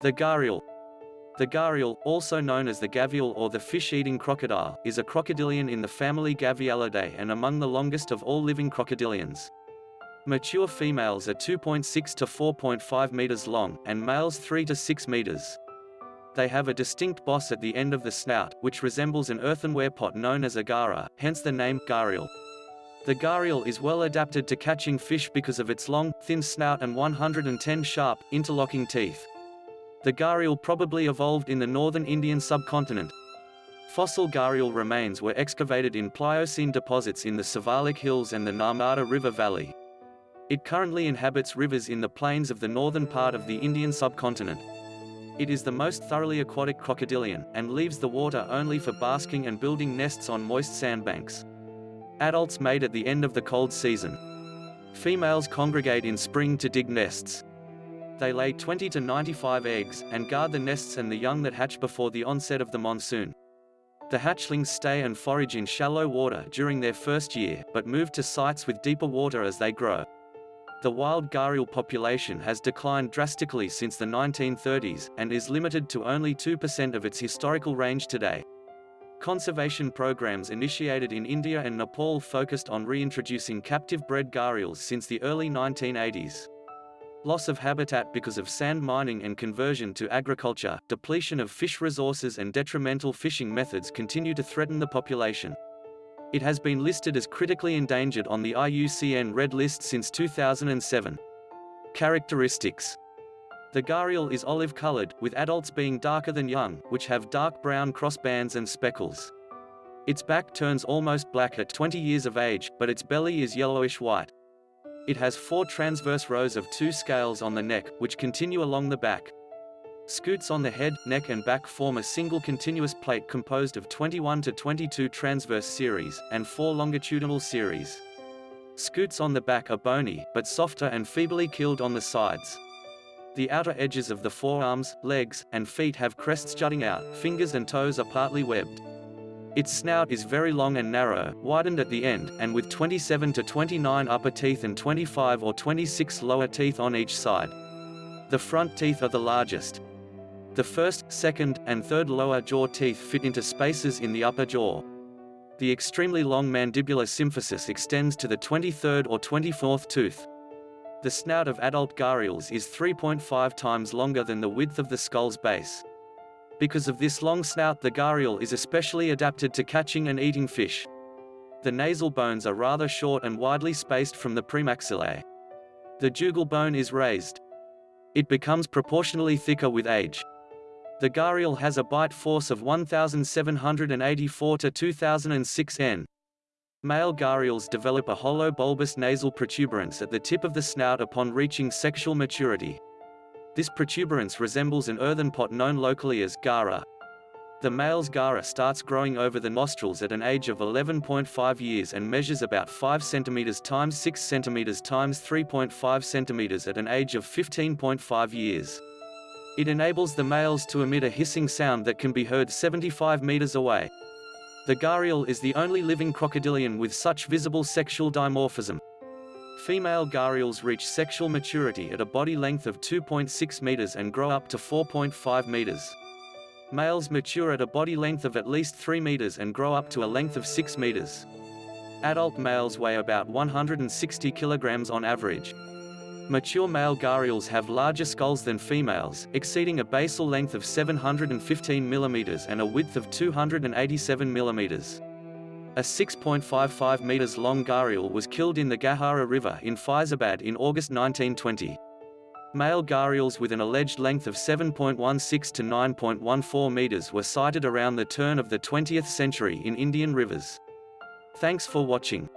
The gharial. The gharial, also known as the gavial or the fish-eating crocodile, is a crocodilian in the family Gavialidae and among the longest of all living crocodilians. Mature females are 2.6 to 4.5 meters long, and males 3 to 6 meters. They have a distinct boss at the end of the snout, which resembles an earthenware pot known as a ghara, hence the name gharial. The gharial is well adapted to catching fish because of its long, thin snout and 110 sharp, interlocking teeth. The gharial probably evolved in the northern Indian subcontinent. Fossil gharial remains were excavated in Pliocene deposits in the Siwalik Hills and the Narmada River Valley. It currently inhabits rivers in the plains of the northern part of the Indian subcontinent. It is the most thoroughly aquatic crocodilian, and leaves the water only for basking and building nests on moist sandbanks. Adults mate at the end of the cold season. Females congregate in spring to dig nests. They lay 20 to 95 eggs, and guard the nests and the young that hatch before the onset of the monsoon. The hatchlings stay and forage in shallow water during their first year, but move to sites with deeper water as they grow. The wild gharial population has declined drastically since the 1930s, and is limited to only 2% of its historical range today. Conservation programs initiated in India and Nepal focused on reintroducing captive bred gharials since the early 1980s. Loss of habitat because of sand mining and conversion to agriculture, depletion of fish resources and detrimental fishing methods continue to threaten the population. It has been listed as critically endangered on the IUCN Red List since 2007. Characteristics The gharial is olive-colored, with adults being darker than young, which have dark brown crossbands and speckles. Its back turns almost black at 20 years of age, but its belly is yellowish-white. It has four transverse rows of two scales on the neck, which continue along the back. Scutes on the head, neck and back form a single continuous plate composed of 21 to 22 transverse series, and four longitudinal series. Scutes on the back are bony, but softer and feebly keeled on the sides. The outer edges of the forearms, legs, and feet have crests jutting out, fingers and toes are partly webbed. Its snout is very long and narrow, widened at the end, and with 27 to 29 upper teeth and 25 or 26 lower teeth on each side. The front teeth are the largest. The first, second, and third lower jaw teeth fit into spaces in the upper jaw. The extremely long mandibular symphysis extends to the 23rd or 24th tooth. The snout of adult gharials is 3.5 times longer than the width of the skull's base. Because of this long snout the gharial is especially adapted to catching and eating fish. The nasal bones are rather short and widely spaced from the premaxillae. The jugal bone is raised. It becomes proportionally thicker with age. The gharial has a bite force of 1784 to 2006 N. Male gharials develop a hollow bulbous nasal protuberance at the tip of the snout upon reaching sexual maturity. This protuberance resembles an earthen pot known locally as ghara. The male's ghara starts growing over the nostrils at an age of 11.5 years and measures about 5 cm times 6 cm times 3.5 cm at an age of 15.5 years. It enables the males to emit a hissing sound that can be heard 75 meters away. The gharial is the only living crocodilian with such visible sexual dimorphism. Female gharials reach sexual maturity at a body length of 2.6 meters and grow up to 4.5 meters. Males mature at a body length of at least 3 meters and grow up to a length of 6 meters. Adult males weigh about 160 kilograms on average. Mature male gharials have larger skulls than females, exceeding a basal length of 715 millimeters and a width of 287 millimeters. A 6.55 meters long gharial was killed in the Ghaghara River in Faizabad in August 1920. Male gharials with an alleged length of 7.16 to 9.14 meters were sighted around the turn of the 20th century in Indian rivers. Thanks for watching.